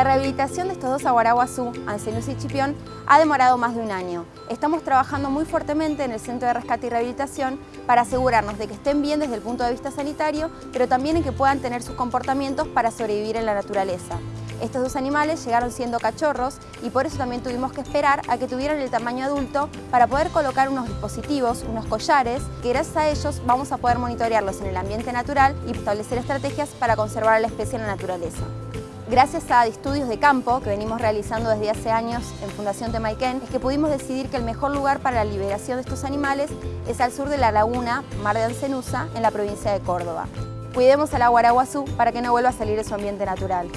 La rehabilitación de estos dos aguaraguazú, Ancelus y Chipión, ha demorado más de un año. Estamos trabajando muy fuertemente en el Centro de Rescate y Rehabilitación para asegurarnos de que estén bien desde el punto de vista sanitario, pero también en que puedan tener sus comportamientos para sobrevivir en la naturaleza. Estos dos animales llegaron siendo cachorros y por eso también tuvimos que esperar a que tuvieran el tamaño adulto para poder colocar unos dispositivos, unos collares, que gracias a ellos vamos a poder monitorearlos en el ambiente natural y establecer estrategias para conservar a la especie en la naturaleza. Gracias a estudios de campo que venimos realizando desde hace años en Fundación Temaiken, es que pudimos decidir que el mejor lugar para la liberación de estos animales es al sur de la laguna Mar de Ancenusa, en la provincia de Córdoba. Cuidemos al aguaraguazú para que no vuelva a salir de su ambiente natural.